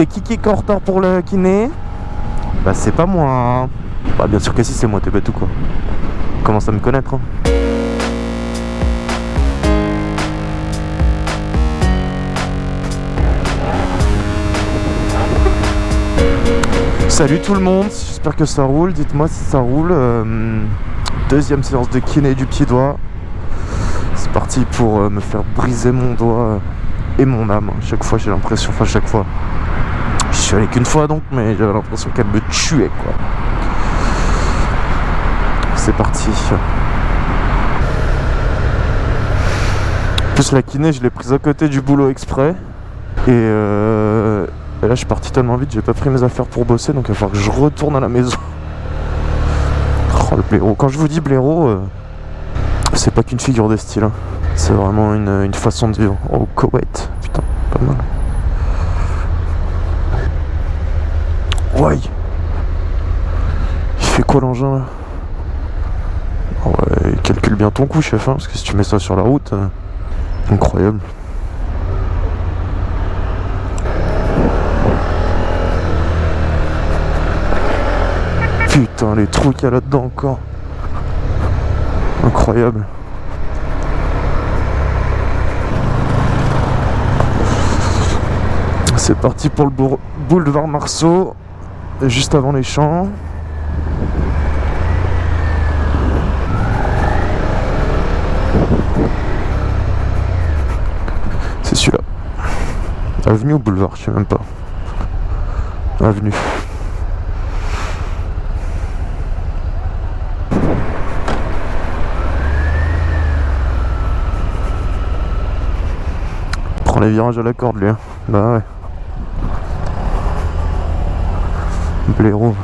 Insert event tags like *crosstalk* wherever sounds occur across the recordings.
C'est qui qui est en retard pour le kiné Bah c'est pas moi. hein. Bah bien sûr que si c'est moi, t'es bête ou quoi? Commence à me connaître. hein. Salut tout le monde, j'espère que ça roule, dites-moi si ça roule. Euh, deuxième séance de kiné du pied doigt. C'est parti pour euh, me faire briser mon doigt euh, et mon âme. Chaque fois j'ai l'impression, enfin chaque fois. Suis allé qu'une fois donc, mais j'avais l'impression qu'elle me tuait quoi. C'est parti. En plus la kiné je l'ai prise à côté du boulot exprès. Et, euh, et là je suis parti tellement vite, j'ai pas pris mes affaires pour bosser, donc il va falloir que je retourne à la maison. *laughs* Oh le blaireau. Quand je vous dis blaireau, euh, c'est pas qu'une figure de style. hein. C'est vraiment une, une façon de vivre. Oh Koweït, putain, pas mal. Ouais. Il fait quoi l'engin là? Ah Ouais, calcule bien ton coup chef, hein, parce que si tu mets ça sur la route, euh, incroyable. Putain, les trous qu'il y a là-dedans encore. Incroyable. C'est parti pour le boulevard Marceau, juste avant les champs. C'est celui-là. Avenue ou boulevard, je sais même pas. Avenue. Prends les virages à la corde lui. hein. Bah ouais. Blaireau.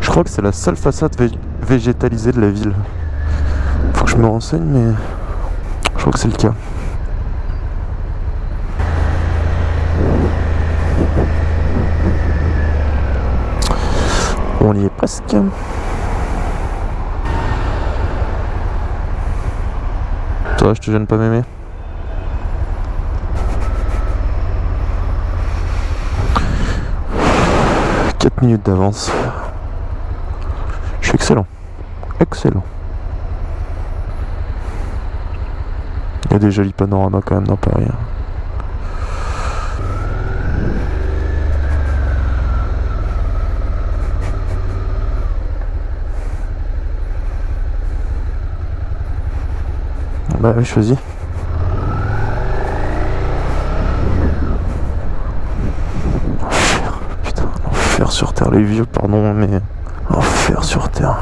Je crois que c'est la seule façade vég- végétalisée de la ville. Faut que je me renseigne, mais je crois que c'est le cas. On y est presque. Je te gêne pas m'aimer. Quatre minutes d'avance. Je suis excellent. Excellent. Il y a des jolis panoramas quand même dans Paris. hein. Bah oui, choisis. Enfer, putain, l'enfer sur Terre, les vieux, pardon, mais... Enfer sur Terre.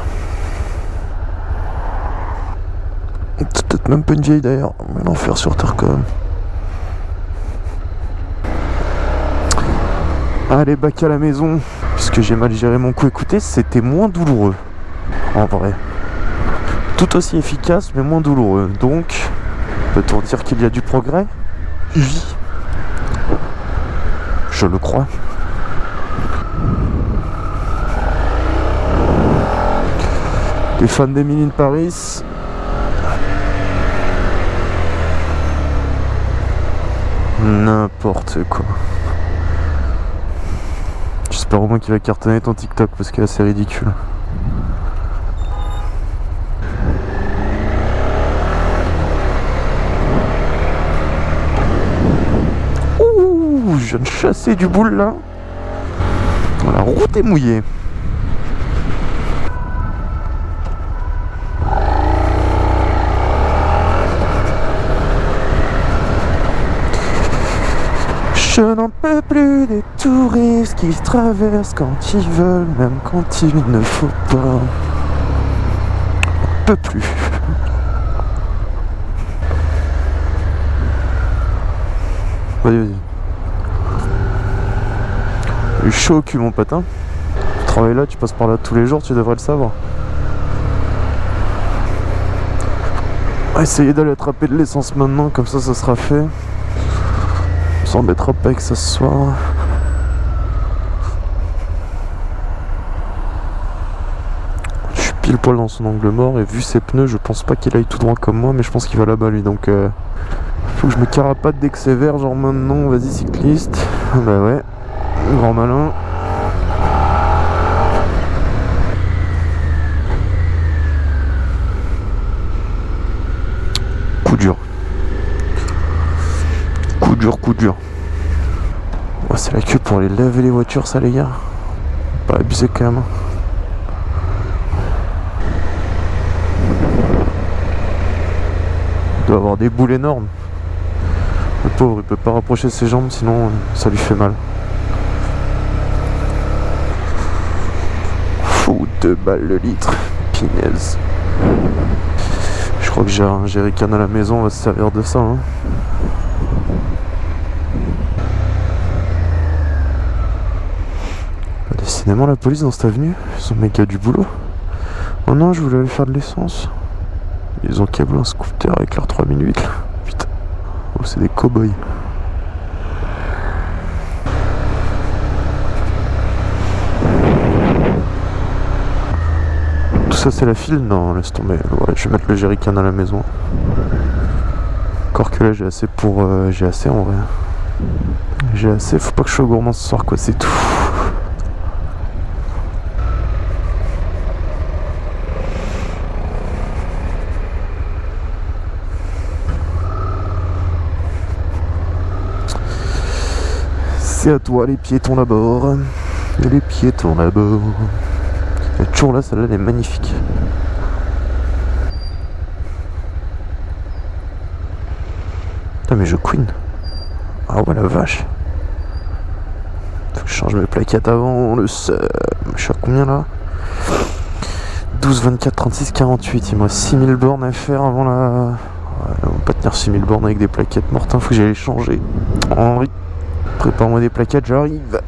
Peut-être même pas une vieille d'ailleurs, mais l'enfer sur Terre quand même. Allez, bac à la maison. Puisque j'ai mal géré mon coup, écoutez, c'était moins douloureux. En vrai tout aussi efficace mais moins douloureux. Donc, peut-on dire qu'il y a du progrès? Oui. Je le crois. Les fans d'Emily in Paris. N'importe quoi. J'espère au moins qu'il va cartonner ton TikTok parce que c'est ridicule. Ouh, je chasser du boule là. La route est mouillée. Je n'en peux plus des touristes qui traversent quand ils veulent, même quand il ne faut pas. On peut plus. Vas-y, vas-y. Eu chaud au cul, mon patin. Tu travailles là, tu passes par là tous les jours, tu devrais le savoir. On essayer d'aller attraper de l'essence maintenant, comme ça, ça sera fait. On s'embêtera pas avec ça ce soir. Je suis pile poil dans son angle mort et vu ses pneus je pense pas qu'il aille tout droit comme moi mais je pense qu'il va là-bas lui donc euh, faut que je me carapate dès que c'est vert genre maintenant vas-y cycliste *laughs* bah ouais grand malin. Coup dur. Coup dur coup dur. Oh, c'est la queue pour aller laver les voitures ça les gars. Pas abusé quand même. Il doit avoir des boules énormes. Le pauvre, il peut pas rapprocher ses jambes, sinon ça lui fait mal. Fou, deux balles le litre. Pinaise. Je crois que j'ai un jerrycan à la maison, on va se servir de ça. Hein. Décidément, la police dans cette avenue, ils sont méga du boulot. Oh non, je voulais aller faire de l'essence. Ils ont câblé un scooter avec leur 3008 Putain. Oh, c'est des cow-boys. Ça c'est la file? Non, laisse tomber. Je vais mettre le jerrycan à la maison. Encore que là j'ai assez pour... Euh, j'ai assez en vrai. J'ai assez, faut pas que je sois gourmand ce soir quoi, c'est tout. C'est à toi les piétons d'abord. Les piétons d'abord. Est toujours là, celle-là elle est magnifique. Putain mais je queen. Ah ouais la vache. Faut que je change mes plaquettes avant le seum. Je suis à combien là? 12, 24, 36, 48. Il me reste 6000 bornes à faire avant la... On va pas tenir 6000 bornes avec des plaquettes mortes. Faut que j'aille changer. Henri. Prépare-moi des plaquettes, j'arrive.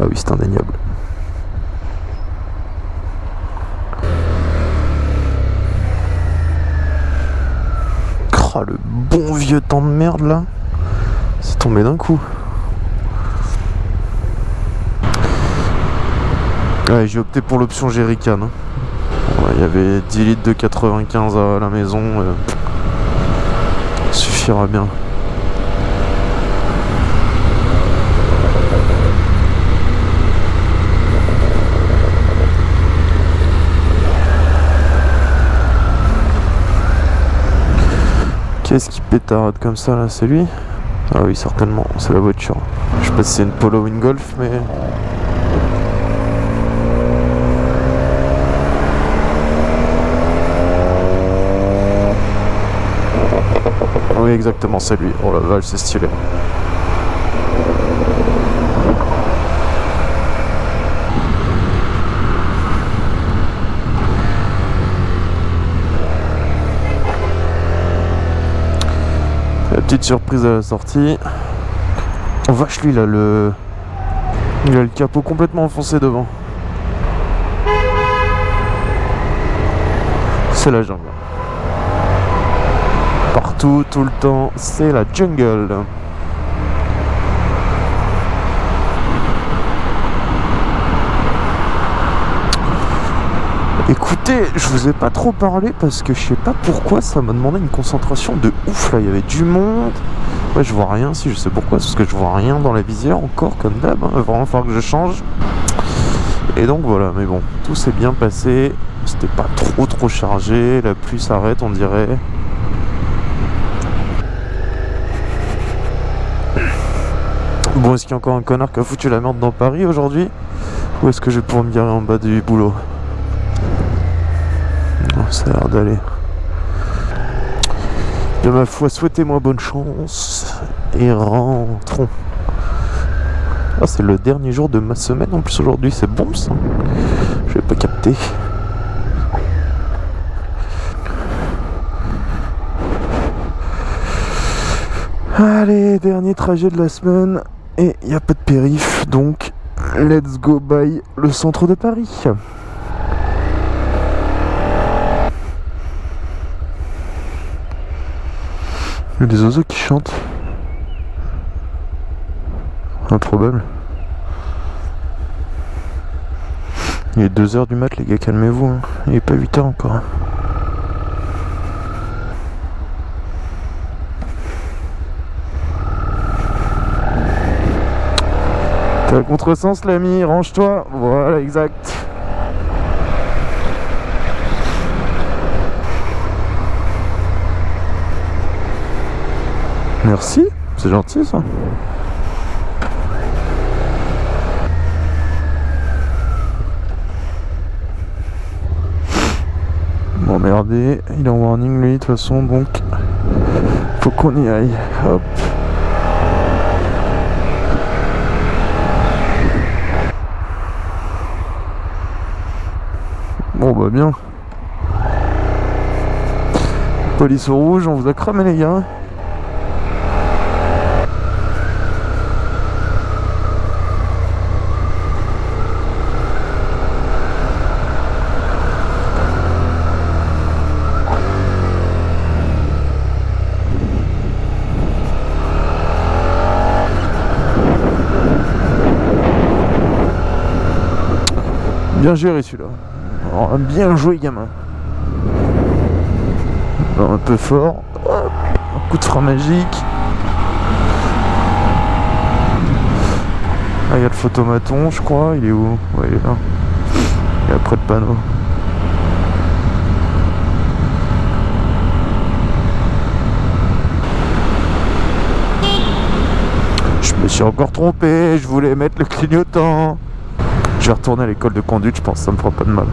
Ah oui, c'est indéniable. Oh, le bon vieux temps de merde là. C'est tombé d'un coup. Ouais, j'ai opté pour l'option jerrycan. Hein. Il y avait 10 litres de 95 à la maison. Euh, suffira bien. Qu'est-ce qui pétarade comme ça là C'est lui? Ah oui certainement, c'est la voiture. Je sais pas si c'est une Polo ou une Golf mais... Oui exactement c'est lui. Oh la vache c'est stylé. Petite surprise à la sortie. Vache lui il a le. Il a le capot complètement enfoncé devant. C'est la jungle. Partout, tout le temps, c'est la jungle. Écoutez, je vous ai pas trop parlé parce que je sais pas pourquoi ça m'a demandé une concentration de ouf là, il y avait du monde. Ouais, je vois rien, si je sais pourquoi, parce que je vois rien dans la visière encore comme d'hab, hein. vraiment falloir que je change. Et donc voilà, mais bon, tout s'est bien passé, c'était pas trop trop chargé, la pluie s'arrête on dirait. Bon, est-ce qu'il y a encore un connard qui a foutu la merde dans Paris aujourd'hui? Ou est-ce que je vais pouvoir me garer en bas du boulot? Ça a l'air d'aller. De ma foi, souhaitez-moi bonne chance et rentrons. Ah, c'est le dernier jour de ma semaine en plus aujourd'hui, c'est bon ça. Je vais pas capter. Allez, dernier trajet de la semaine et il n'y a pas de périph, donc let's go by le centre de Paris. Il y a des oiseaux qui chantent. Improbable. Il est 2h du mat les gars, calmez-vous. hein. Il est pas 8h encore. hein. T'as le contresens l'ami, range-toi. Voilà, exact. Merci, c'est gentil ça. Bon merdé, il est en warning lui de toute façon donc faut qu'on y aille. Hop. Bon bah bien. Police au rouge, on vous a cramé les gars. Bien géré celui-là. Oh, bien joué gamin. Un peu fort. Un coup de frein magique. Ah, il y a le photomaton, je crois. Il est où? Ouais, il est là. Il est après le panneau. Je me suis encore trompé. Je voulais mettre le clignotant. Je vais retourner à l'école de conduite, je pense ça me fera pas de mal.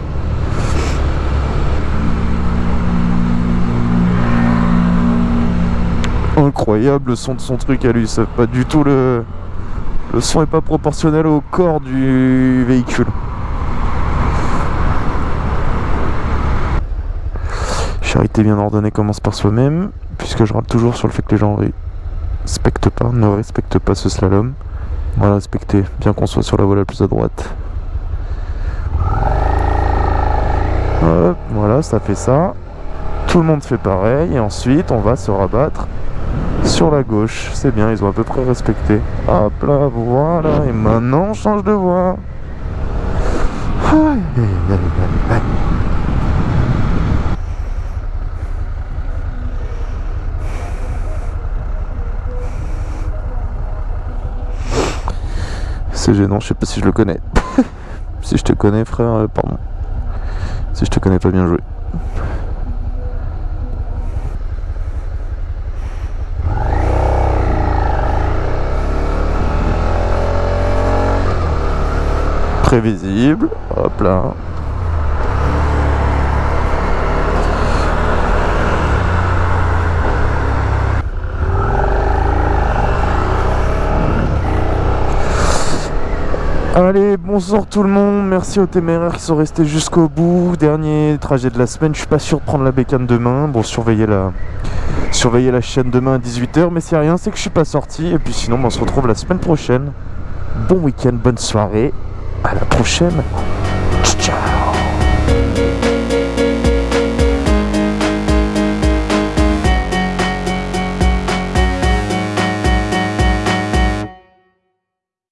Incroyable le son de son truc à lui, c'est pas du tout le... Le son est pas proportionnel au corps du véhicule. Charité bien ordonnée commence par soi-même, puisque je râle toujours sur le fait que les gens respectent pas, ne respectent pas ce slalom. Le respecter, bien qu'on soit sur la voie la plus à droite. Hop, voilà, ça fait ça. Tout le monde fait pareil. Et ensuite, on va se rabattre sur la gauche. C'est bien, ils ont à peu près respecté. Hop là, voilà. Et maintenant, on change de voie. C'est gênant, je sais pas si je le connais. *laughs* si je te connais, frère, euh, pardon. Si je te connais pas bien joué. Prévisible. Hop là. Allez, bonsoir tout le monde, merci aux téméraires qui sont restés jusqu'au bout. Dernier trajet de la semaine, je suis pas sûr de prendre la bécane demain. Bon, surveillez la, surveillez la chaîne demain à 18h, mais c'est rien, c'est que je suis pas sorti. Et puis sinon, on se retrouve la semaine prochaine. Bon week-end, bonne soirée, à la prochaine. Ciao